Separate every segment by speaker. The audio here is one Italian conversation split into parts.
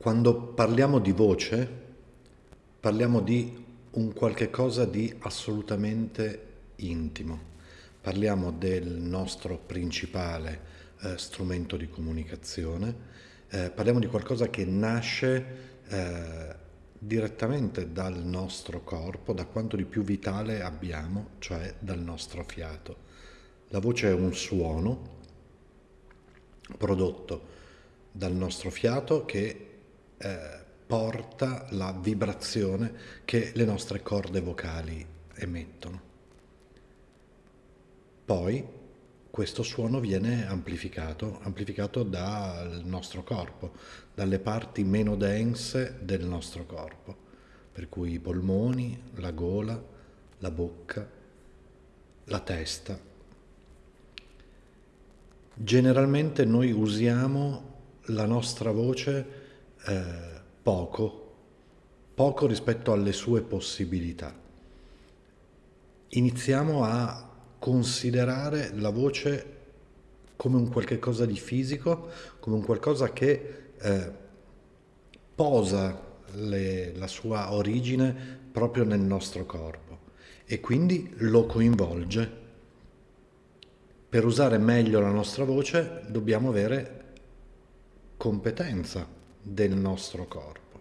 Speaker 1: Quando parliamo di voce, parliamo di un qualche cosa di assolutamente intimo. Parliamo del nostro principale eh, strumento di comunicazione, eh, parliamo di qualcosa che nasce eh, direttamente dal nostro corpo, da quanto di più vitale abbiamo, cioè dal nostro fiato. La voce è un suono prodotto dal nostro fiato che eh, porta la vibrazione che le nostre corde vocali emettono. Poi questo suono viene amplificato, amplificato dal nostro corpo, dalle parti meno dense del nostro corpo, per cui i polmoni, la gola, la bocca, la testa. Generalmente noi usiamo la nostra voce eh, poco, poco rispetto alle sue possibilità. Iniziamo a considerare la voce come un qualche cosa di fisico, come un qualcosa che eh, posa le, la sua origine proprio nel nostro corpo e quindi lo coinvolge. Per usare meglio la nostra voce dobbiamo avere competenza del nostro corpo,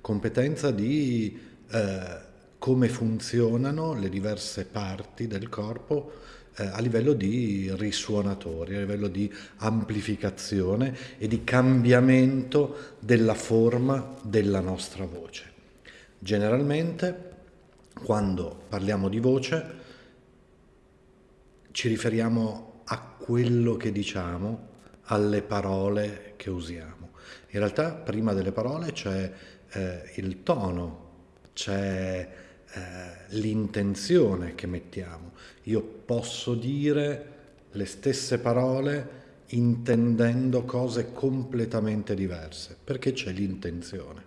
Speaker 1: competenza di eh, come funzionano le diverse parti del corpo eh, a livello di risuonatori, a livello di amplificazione e di cambiamento della forma della nostra voce. Generalmente, quando parliamo di voce, ci riferiamo a quello che diciamo, alle parole che usiamo. In realtà prima delle parole c'è eh, il tono, c'è eh, l'intenzione che mettiamo. Io posso dire le stesse parole intendendo cose completamente diverse, perché c'è l'intenzione.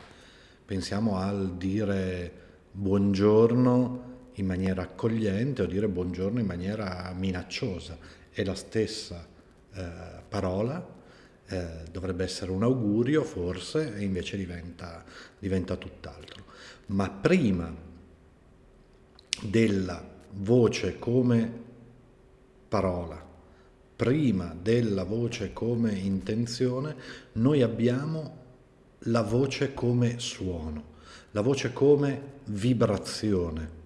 Speaker 1: Pensiamo al dire buongiorno in maniera accogliente o dire buongiorno in maniera minacciosa. È la stessa eh, parola, eh, dovrebbe essere un augurio forse e invece diventa, diventa tutt'altro. Ma prima della voce come parola, prima della voce come intenzione, noi abbiamo la voce come suono, la voce come vibrazione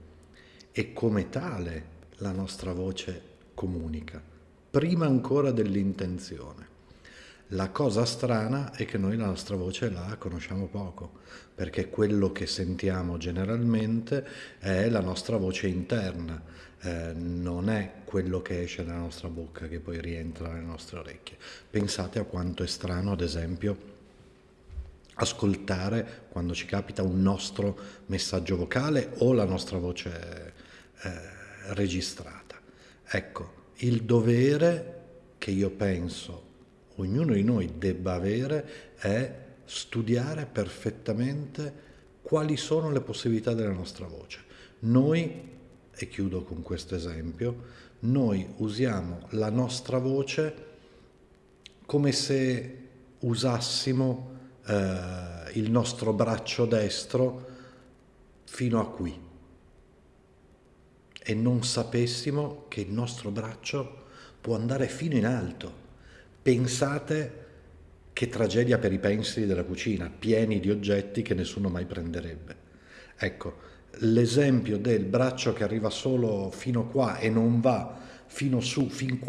Speaker 1: e come tale la nostra voce comunica, prima ancora dell'intenzione. La cosa strana è che noi la nostra voce la conosciamo poco, perché quello che sentiamo generalmente è la nostra voce interna, eh, non è quello che esce dalla nostra bocca che poi rientra nelle nostre orecchie. Pensate a quanto è strano, ad esempio, ascoltare quando ci capita un nostro messaggio vocale o la nostra voce eh, registrata. Ecco, il dovere che io penso ognuno di noi debba avere è studiare perfettamente quali sono le possibilità della nostra voce. Noi, e chiudo con questo esempio, noi usiamo la nostra voce come se usassimo eh, il nostro braccio destro fino a qui e non sapessimo che il nostro braccio può andare fino in alto Pensate che tragedia per i pensili della cucina, pieni di oggetti che nessuno mai prenderebbe. Ecco, l'esempio del braccio che arriva solo fino qua e non va fino su, fin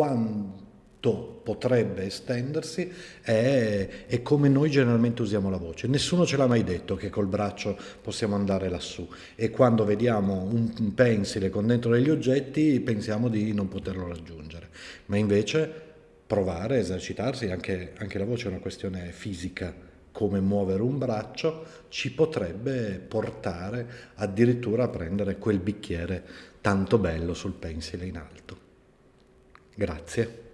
Speaker 1: quanto potrebbe estendersi, è, è, come noi generalmente usiamo la voce. Nessuno ce l'ha mai detto che col braccio possiamo andare lassù e quando vediamo un pensile con dentro degli oggetti pensiamo di non poterlo raggiungere. Ma invece provare, esercitarsi, anche, anche la voce è una questione fisica, come muovere un braccio, ci potrebbe portare addirittura a prendere quel bicchiere tanto bello sul pensile in alto. Grazie.